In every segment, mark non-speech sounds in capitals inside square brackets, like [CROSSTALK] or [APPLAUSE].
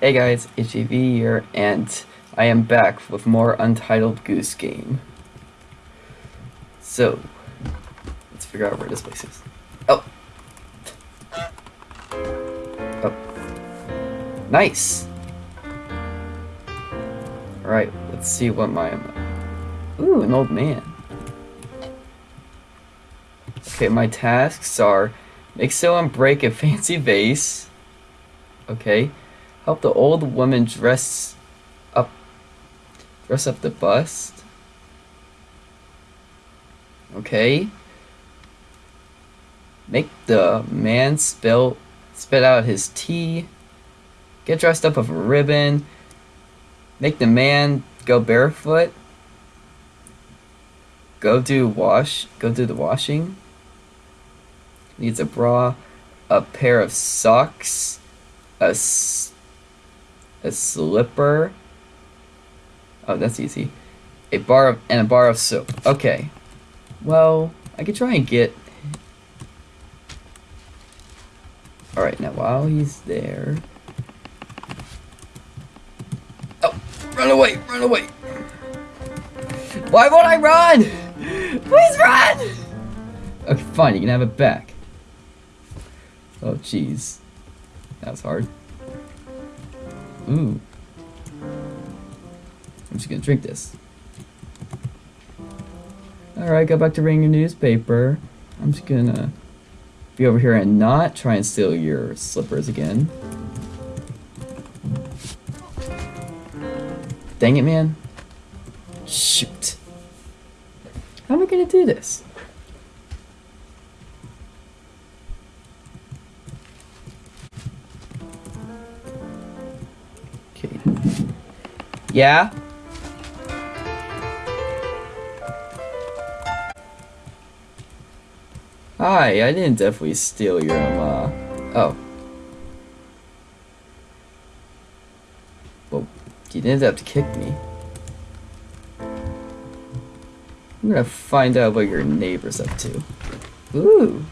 Hey guys, HEV here, and I am back with more Untitled Goose Game. So, let's figure out where this place is. Oh! Oh. Nice! Alright, let's see what my... Ooh, an old man. Okay, my tasks are make someone break a [LAUGHS] fancy vase. Okay. Help the old woman dress up dress up the bust. Okay. Make the man spill spit out his tea. Get dressed up with a ribbon. Make the man go barefoot. Go do wash go do the washing. Needs a bra, a pair of socks, a a slipper. Oh, that's easy. A bar of, and a bar of soap. Okay. Well, I could try and get... Alright, now while he's there... Oh! Run away! Run away! Why won't I run? Please run! Okay, fine, you can have it back. Oh, jeez. That was hard. Ooh. I'm just gonna drink this. Alright, go back to reading your newspaper. I'm just gonna be over here and not try and steal your slippers again. Dang it, man. Shoot. How am I gonna do this? Yeah? Hi, I didn't definitely steal your, um, uh... Oh. Well, you didn't have to kick me. I'm gonna find out what your neighbor's up to. Ooh.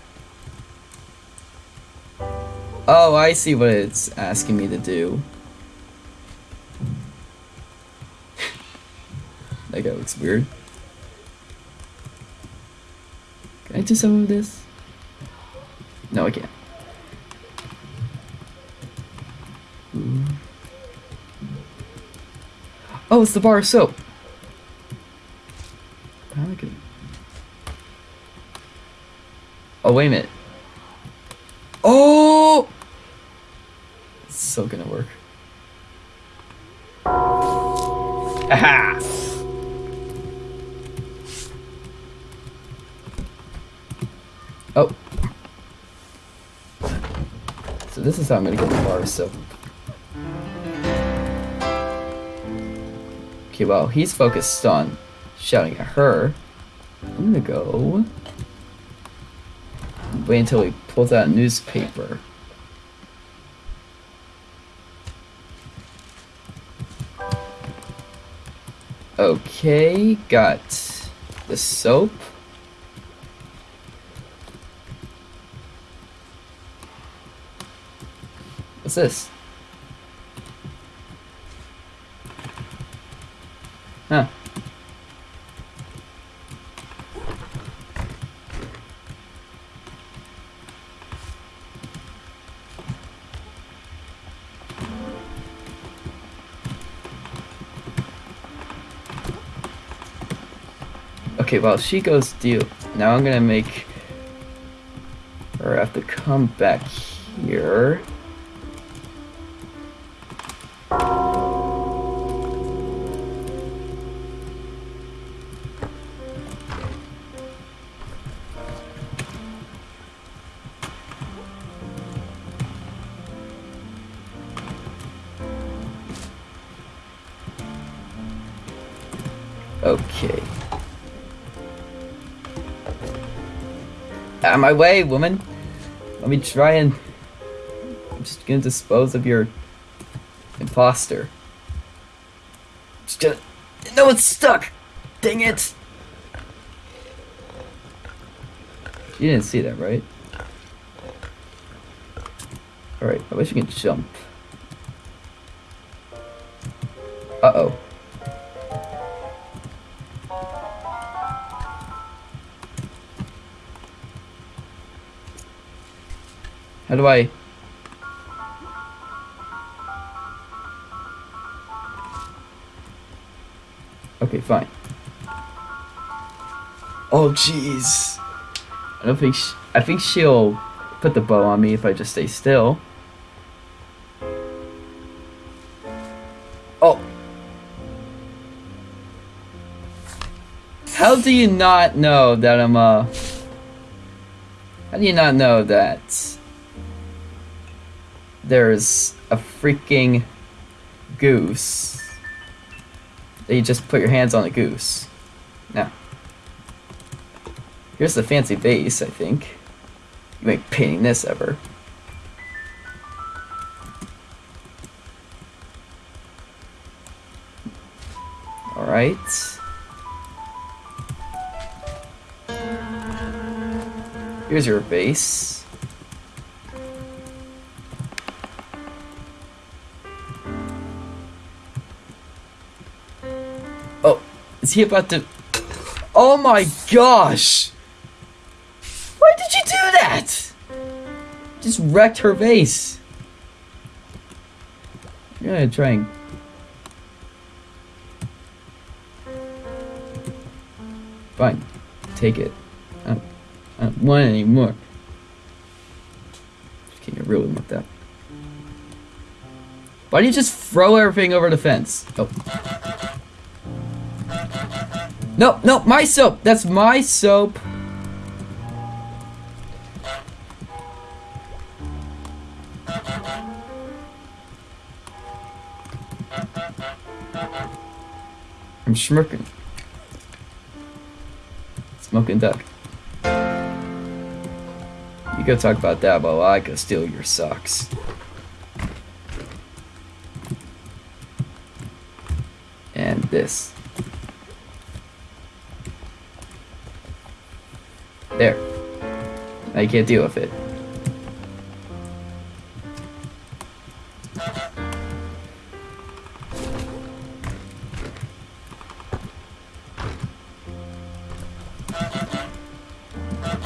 Oh, I see what it's asking me to do. That guy looks weird. Can I do some of this? No, I can't. Ooh. Oh, it's the bar of soap. I. Oh, wait a minute. Oh! It's so gonna work. Aha! Oh. So I'm gonna the bar, so. Okay, well, he's focused on shouting at her. I'm gonna go. Wait until he pulls out a newspaper. Okay, got the soap. This? Huh. Okay, well, she goes deal. Now I'm gonna make her have to come back here. Out of my way, woman! Let me try and... I'm just gonna dispose of your... imposter. Just gonna... No, it's stuck! Dang it! You didn't see that, right? Alright, I wish you could jump. Uh-oh. Do I... Okay, fine. Oh, jeez. I don't think sh I think she'll put the bow on me if I just stay still. Oh. How do you not know that I'm, uh... How do you not know that there's a freaking goose you just put your hands on a goose? Now, here's the fancy vase, I think. You ain't painting this ever. Alright. Here's your base. Is he about to... Oh my gosh! Why did you do that? Just wrecked her vase. You're gonna try and... Fine. Take it. I don't, I don't want it anymore. Just can't get real with that. Why do you just throw everything over the fence? Oh. No, no, my soap! That's my soap! I'm smirking. Smoking duck. You go talk about that while I go steal your socks. And this. There. I can't deal with it.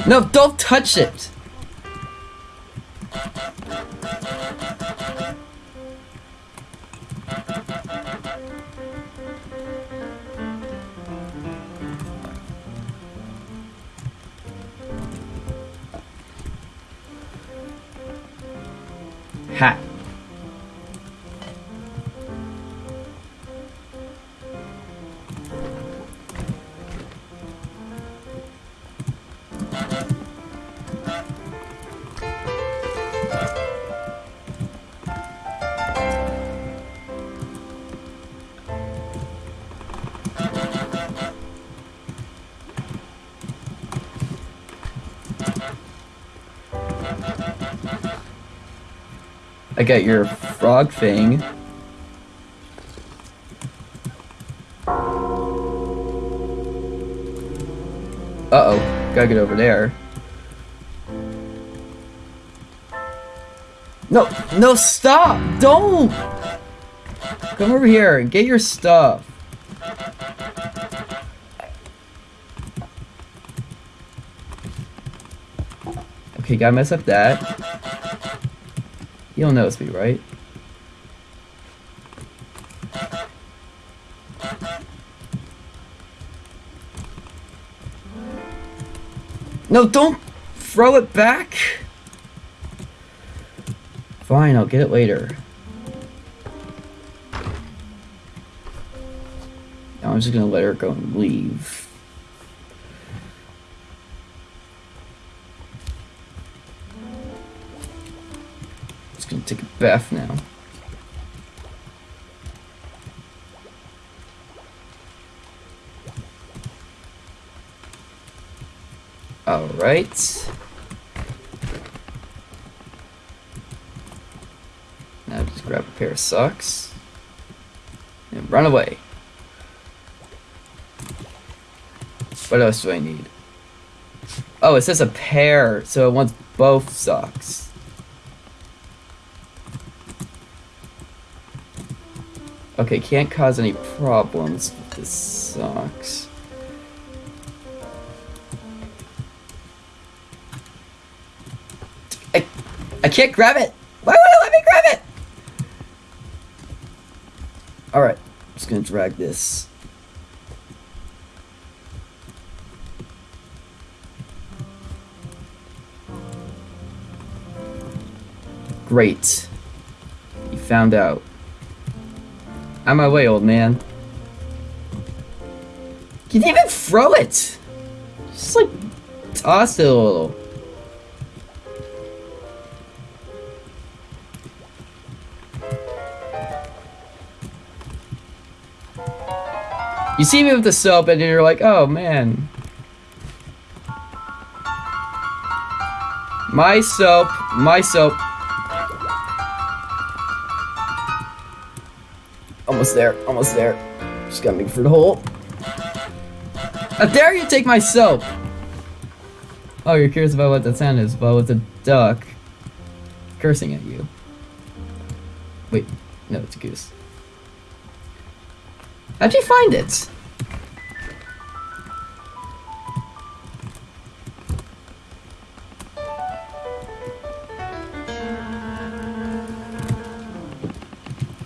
No, don't touch it! I got your frog thing. Uh-oh. Gotta get over there. No, no, stop! Don't! Come over here and get your stuff. Okay, gotta mess up that. You don't notice me, right? No, don't throw it back! Fine, I'll get it later. Now I'm just gonna let her go and leave. Bath now. Alright. Now just grab a pair of socks. And run away. What else do I need? Oh, it says a pair, so it wants both socks. Okay, can't cause any problems This sucks. I, I can't grab it! Why would it let me grab it? Alright, just gonna drag this. Great. You found out. I'm on my way, old man. You didn't even throw it! Just like toss it a little. You see me with the soap and you're like, oh man. My soap, my soap. Almost there, almost there. Just gotta make for the hole. How dare you take my soap! Oh, you're curious about what that sound is. Well, it's a duck cursing at you. Wait, no, it's a goose. How'd you find it?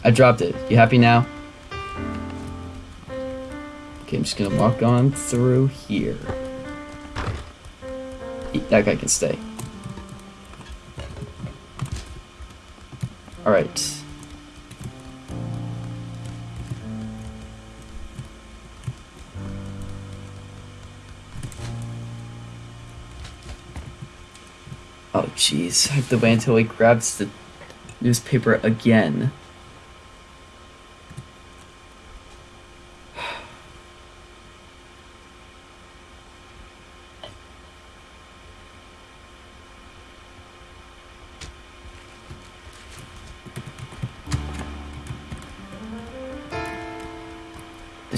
I dropped it. You happy now? Okay, I'm just gonna walk on through here. That guy can stay. Alright. Oh jeez, I have to wait until he grabs the newspaper again.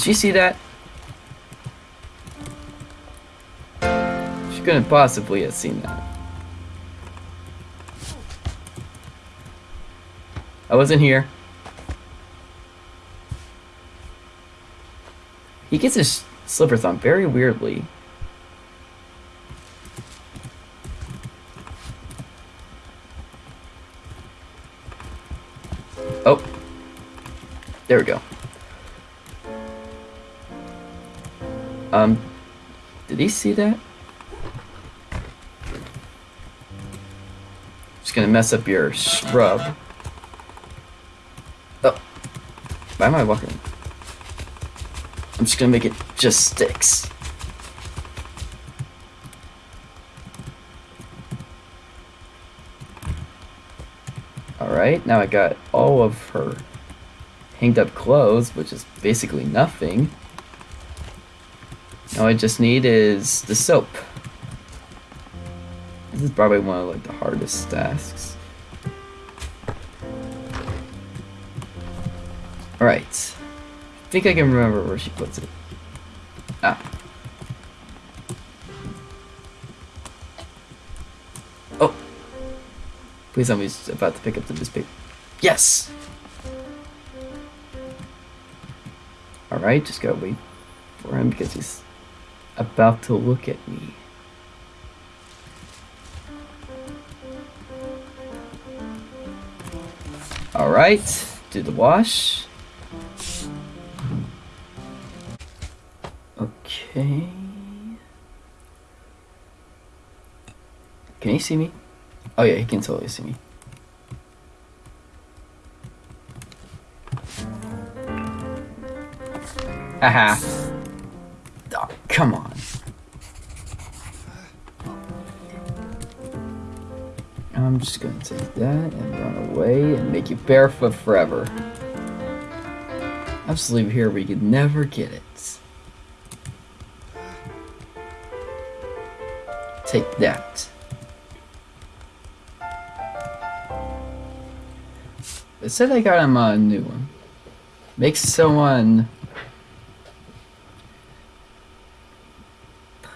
She see that? She couldn't possibly have seen that. I wasn't here. He gets his slippers on very weirdly. Oh. There we go. Did he see that? Just gonna mess up your shrub. Oh. Why am I walking? I'm just gonna make it just sticks. Alright, now I got all of her hanged up clothes, which is basically nothing. All I just need is the soap. This is probably one of like the hardest tasks. Alright. I think I can remember where she puts it. Ah. Oh! Please tell me he's about to pick up the newspaper. Yes! Alright, just gotta wait for him because he's about to look at me. Alright, do the wash. Okay. Can he see me? Oh yeah, he can totally see me. Haha. Come on. I'm just gonna take that and run away and make you barefoot forever. I'll just here you could never get it. Take that. It said I got him a new one. Makes someone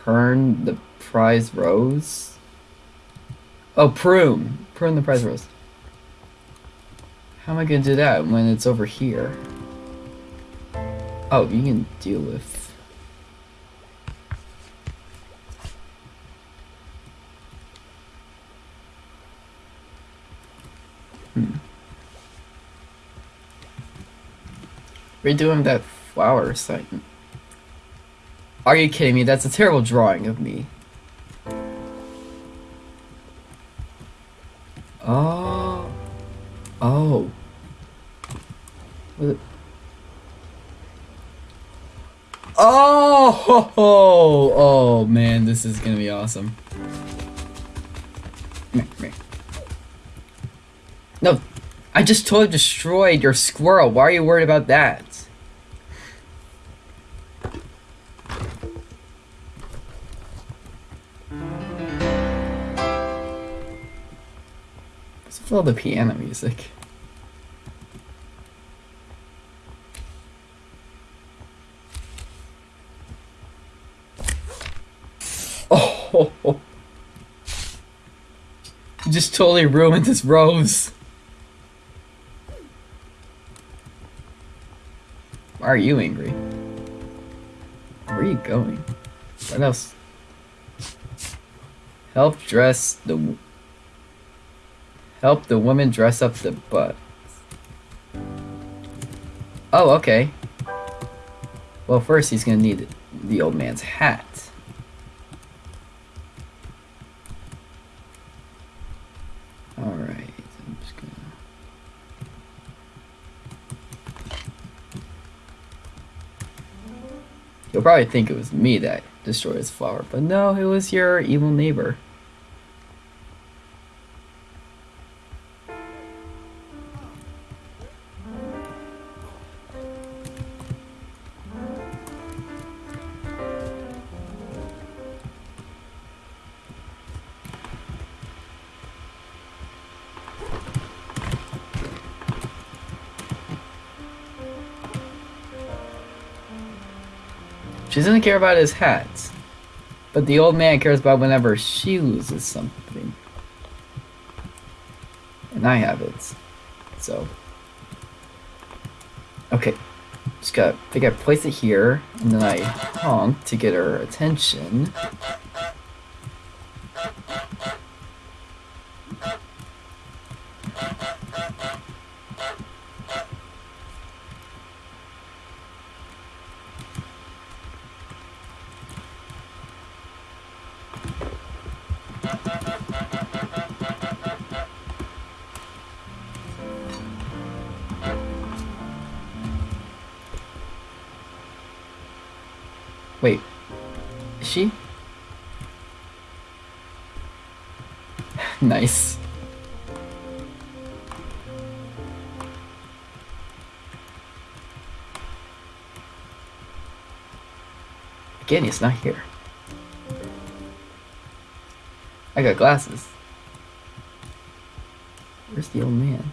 Pern the prize rose? Oh, prune. Prune the prize rose. How am I gonna do that when it's over here? Oh, you can deal with. Hmm. Redoing that flower site. Are you kidding me? That's a terrible drawing of me. This is gonna be awesome. No, I just totally destroyed your squirrel. Why are you worried about that? All the piano music? You just totally ruined this rose. Why are you angry? Where are you going? What else? Help dress the... Help the woman dress up the butt. Oh, okay. Well, first he's gonna need the old man's hat. You'll probably think it was me that destroyed his flower, but no, it was your evil neighbor. She doesn't care about his hat. But the old man cares about whenever she loses something. And I have it. So. Okay. Just gotta, I think I place it here, and then I honk to get her attention. She? [LAUGHS] nice. Again, he's not here. I got glasses. Where's the old man?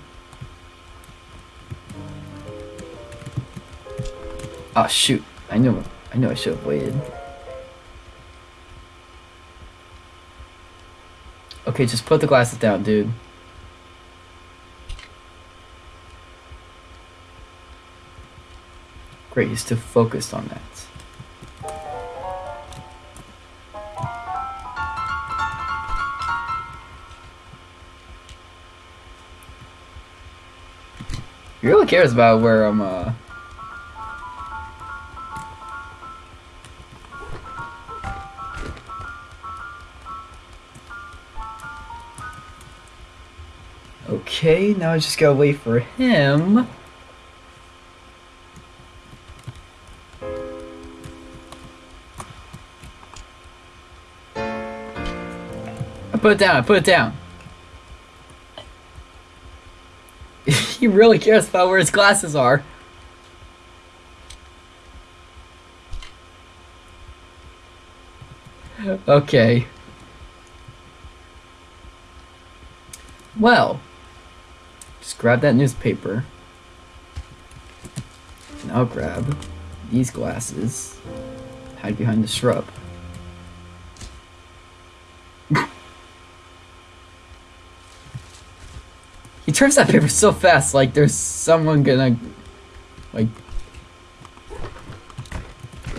Oh shoot, I knew I knew I should have waited. Okay, just put the glasses down, dude. Great, he's still focused on that. He really cares about where I'm, uh... Okay, now I just gotta wait for him. I put it down, I put it down. [LAUGHS] he really cares about where his glasses are. Okay. Well grab that newspaper. And I'll grab these glasses. Hide behind the shrub. [LAUGHS] he turns that paper so fast, like there's someone gonna, like...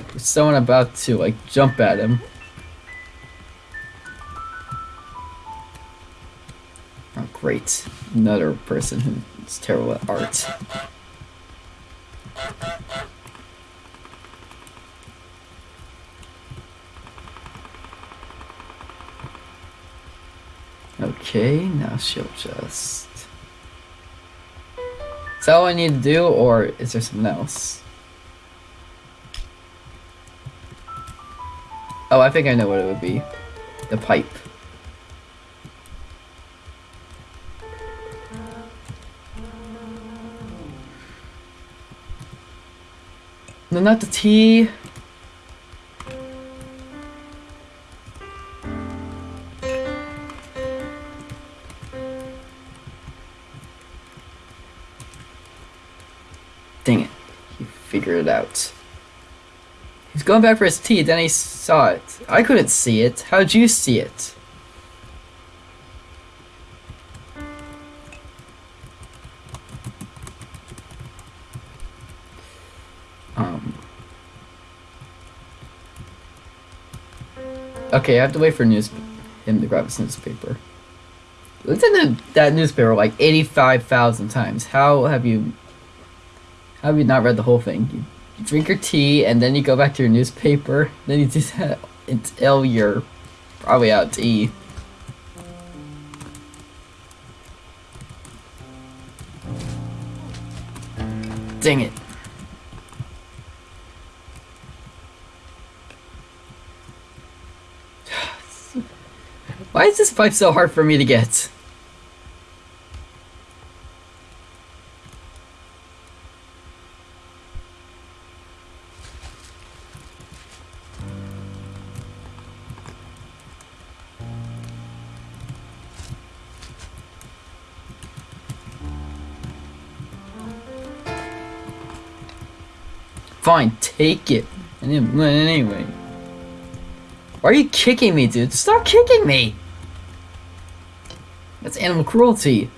There's someone about to like jump at him. Great. Another person who's terrible at art. Okay, now she'll just... Is that all I need to do, or is there something else? Oh, I think I know what it would be. The pipe. No, not the tea. Dang it. He figured it out. He's going back for his tea, then he saw it. I couldn't see it. How'd you see it? Okay, I have to wait for news him to grab his newspaper. Looked at that newspaper like 85,000 times. How have you... How have you not read the whole thing? You you drink your tea and then you go back to your newspaper. [LAUGHS] Then you do that until you're probably out to eat. Dang it. Why is this pipe so hard for me to get? Fine, take it. Anyway. Why are you kicking me, dude? Stop kicking me! That's animal cruelty.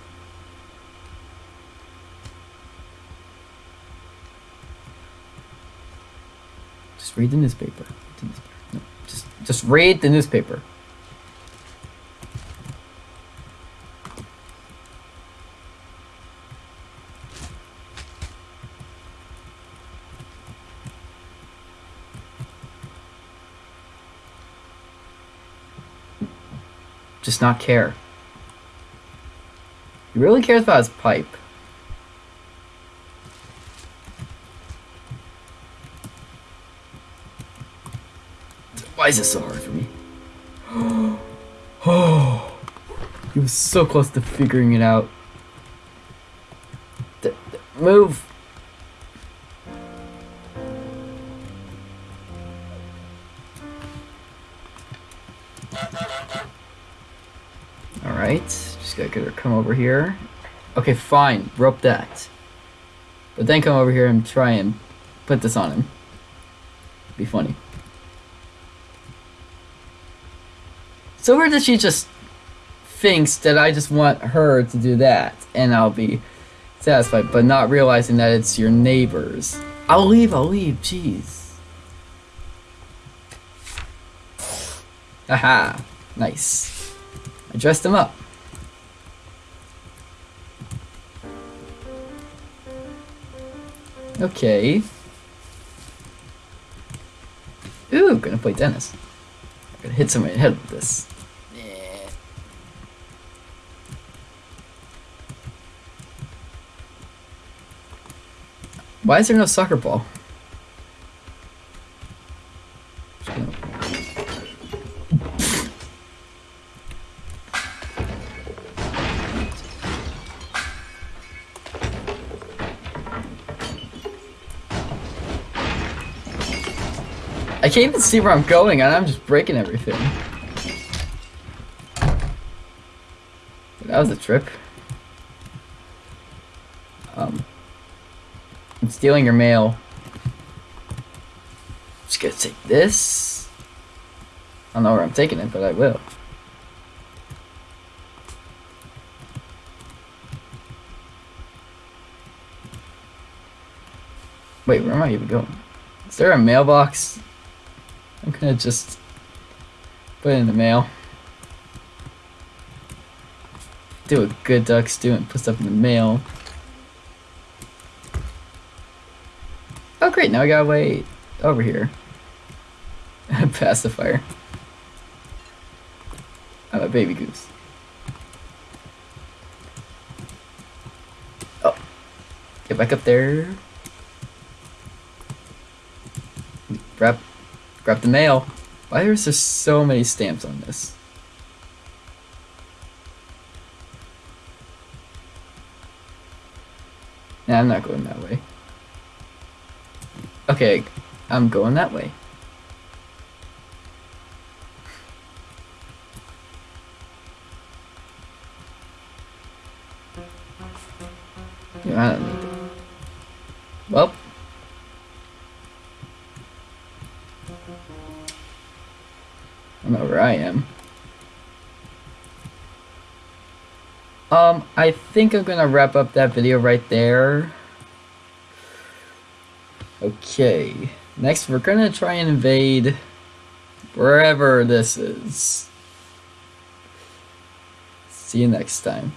Just read the newspaper. No, just, just read the newspaper. Just not care. Really cares about his pipe. Why is this so hard for me? [GASPS] Oh, he was so close to figuring it out. D move. Her come over here. Okay, fine, rope that. But then come over here and try and put this on him. Be funny. So where does she just thinks that I just want her to do that and I'll be satisfied, but not realizing that it's your neighbors. I'll leave, I'll leave, jeez. Aha, nice. I dressed him up. Okay. Ooh, gonna play tennis. Gonna hit somebody in the head with this. Why is there no soccer ball? Can't even see where I'm going and I'm just breaking everything. That was a trip. Um, I'm stealing your mail. Just gonna take this. I don't know where I'm taking it, but I will. Wait, where am I even going? Is there a mailbox gonna just put it in the mail. Do a good ducks do and put stuff in the mail. Oh great, now I gotta wait over here. Pacifier. I'm a baby goose. Oh. Get back up there. Grab, the mail. Why is there so many stamps on this? Nah, I'm not going that way. Okay, I'm going that way. Yeah, I don't need. Well. I am. Um, I think I'm gonna wrap up that video right there. Okay, next we're gonna try and invade wherever this is. See you next time.